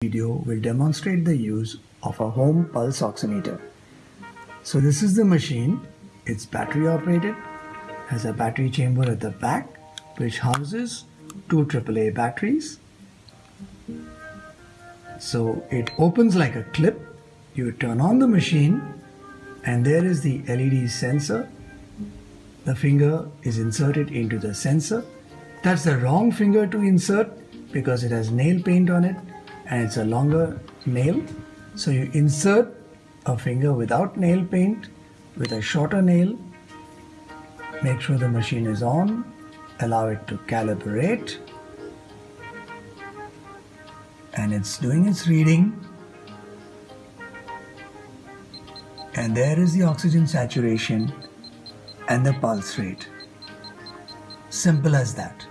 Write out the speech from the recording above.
video will demonstrate the use of a home pulse oximeter. So this is the machine. It's battery operated, has a battery chamber at the back which houses two AAA batteries. So it opens like a clip. You turn on the machine and there is the LED sensor. The finger is inserted into the sensor. That's the wrong finger to insert because it has nail paint on it and it's a longer nail. So you insert a finger without nail paint with a shorter nail. Make sure the machine is on. Allow it to calibrate. And it's doing its reading. And there is the oxygen saturation and the pulse rate. Simple as that.